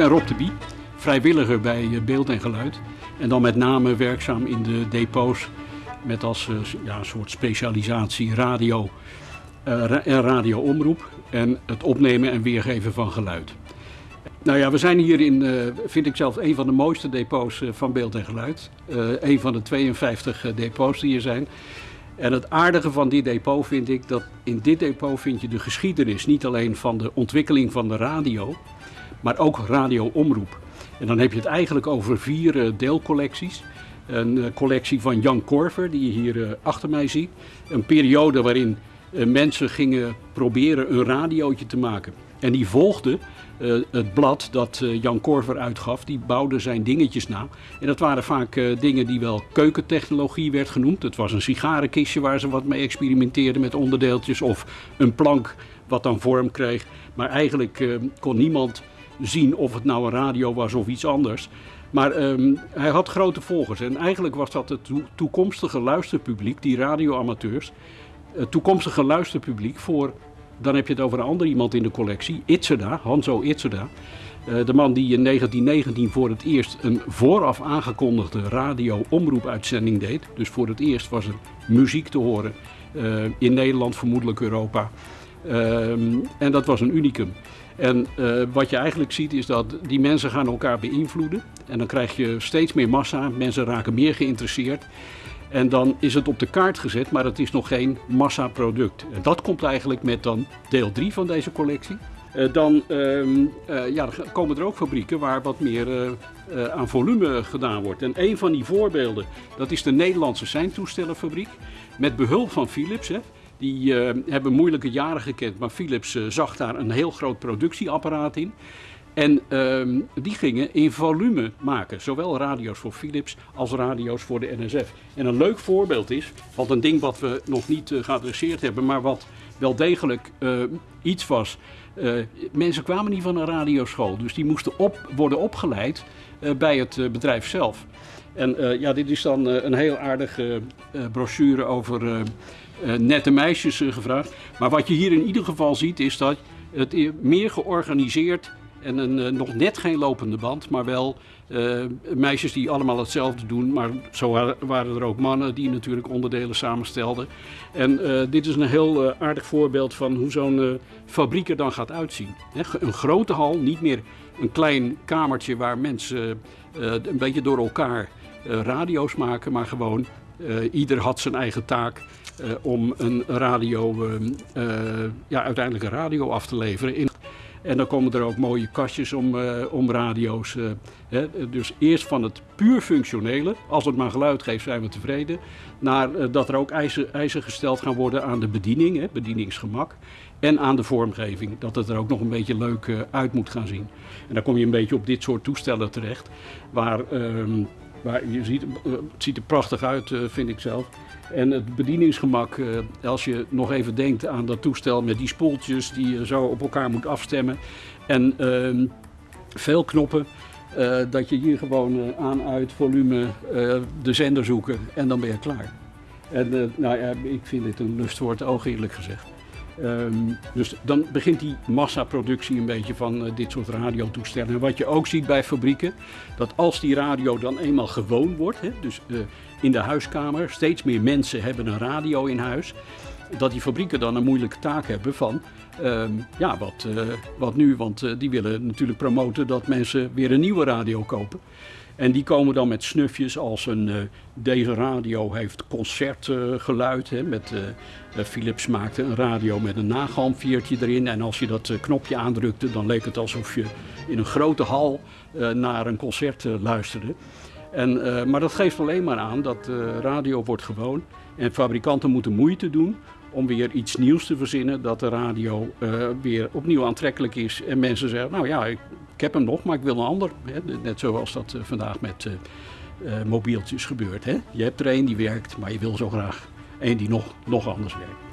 ben Rob de Bie, vrijwilliger bij eh, Beeld en Geluid. En dan met name werkzaam in de depots met als eh, ja, een soort specialisatie radio uh, en radioomroep en het opnemen en weergeven van geluid. Nou ja, we zijn hier in, vind ik zelf, een van de mooiste depots van Beeld en Geluid. een van de 52 depots die hier zijn. En het aardige van dit depot vind ik dat in dit depot vind je de geschiedenis niet alleen van de ontwikkeling van de radio, maar ook radioomroep. En dan heb je het eigenlijk over vier uh, deelcollecties. Een uh, collectie van Jan Korver, die je hier uh, achter mij ziet. Een periode waarin mensen gingen proberen een radiootje te maken. En die volgde het blad dat Jan Korver uitgaf, die bouwde zijn dingetjes na. En dat waren vaak dingen die wel keukentechnologie werd genoemd. Het was een sigarenkistje waar ze wat mee experimenteerden met onderdeeltjes. Of een plank wat dan vorm kreeg. Maar eigenlijk kon niemand zien of het nou een radio was of iets anders. Maar um, hij had grote volgers. En eigenlijk was dat het to toekomstige luisterpubliek, die radioamateurs. Het toekomstige luisterpubliek voor dan heb je het over een ander iemand in de collectie, Itzerda, Hanzo Itzerda. Uh, de man die in 1919 voor het eerst een vooraf aangekondigde radio-omroepuitzending deed. Dus voor het eerst was er muziek te horen uh, in Nederland, vermoedelijk Europa. Uh, en dat was een unicum. En uh, wat je eigenlijk ziet is dat die mensen gaan elkaar beïnvloeden. En dan krijg je steeds meer massa, mensen raken meer geïnteresseerd. En dan is het op de kaart gezet, maar het is nog geen massaproduct. En dat komt eigenlijk met dan deel 3 van deze collectie. Uh, dan uh, uh, ja, komen er ook fabrieken waar wat meer aan volume gedaan wordt. En een van die voorbeelden, dat is de Nederlandse seintoestellenfabriek. Met behulp van Philips. Hè. Die hebben moeilijke jaren gekend, maar Philips zag daar een heel groot productieapparaat in. En um, die gingen in volume maken, zowel radio's voor Philips als radio's voor de NSF. En een leuk voorbeeld is, wat een ding wat we nog niet uh, geadresseerd hebben, maar wat wel degelijk iets was. Mensen kwamen niet van een radioschool, dus die moesten op, worden opgeleid bij het bedrijf zelf. En ja, dit is dan een heel aardige brochure over nette meisjes gevraagd. Maar wat je hier in ieder geval ziet is dat het meer georganiseerd en een, uh, nog net geen lopende band, maar wel meisjes die allemaal hetzelfde doen. Maar zo waren er ook mannen die natuurlijk onderdelen samenstelden. En dit is een heel aardig voorbeeld van hoe zo'n fabriek er dan gaat uitzien. Een grote hal, niet meer een klein kamertje waar mensen een beetje door elkaar radio's maken, maar gewoon ieder had zijn eigen taak. om een radio, ja, uiteindelijk een radio af te leveren. In en dan komen er ook mooie kastjes om, om radio's. Hè. Dus eerst van het puur functionele, als het maar geluid geeft zijn we tevreden. Naar dat er ook eisen, eisen, gesteld gaan worden aan de bediening, hè, bedieningsgemak. En aan de vormgeving, dat het er ook nog een beetje leuk uit moet gaan zien. En dan kom je een beetje op dit soort toestellen terecht. Waar, ehm, waar je ziet, het ziet er prachtig uit, vind ik zelf. En het bedieningsgemak, uh, als je nog even denkt aan dat toestel met die spoeltjes die je zo op elkaar moet afstemmen. En uh, veel knoppen, dat je hier gewoon eh, aan, uit, volume, de zender zoeken en dan ben je klaar. En nou ja, ik vind dit een lustwoord oog eerlijk gezegd. Um, dus dan begint die massaproductie een beetje van uh, dit soort radiotoestellen. En wat je ook ziet bij fabrieken, dat als die radio dan eenmaal gewoon wordt, hè, dus uh, in de huiskamer, steeds meer mensen hebben een radio in huis, dat die fabrieken dan een moeilijke taak hebben van, um, ja, wat, uh, wat nu? Want die willen natuurlijk promoten dat mensen weer een nieuwe radio kopen. En die komen dan met snufjes als een, uh, deze radio heeft concertgeluid. Met, uh, Philips maakte een radio met een nagalmveertje erin. En als je dat knopje aandrukte, dan leek het alsof je in een grote hal naar een concert luisterde. En, maar dat geeft alleen maar aan dat radio wordt gewoon. En fabrikanten moeten moeite doen om weer iets nieuws te verzinnen. Dat de radio weer opnieuw aantrekkelijk is. En mensen zeggen, nou ja, ik heb hem nog, maar ik wil een ander. Hè? Net zoals dat uh, vandaag met uh, mobieltjes gebeurt. Hè? Je hebt er één die werkt, maar je wil zo graag één die nog, nog anders werkt.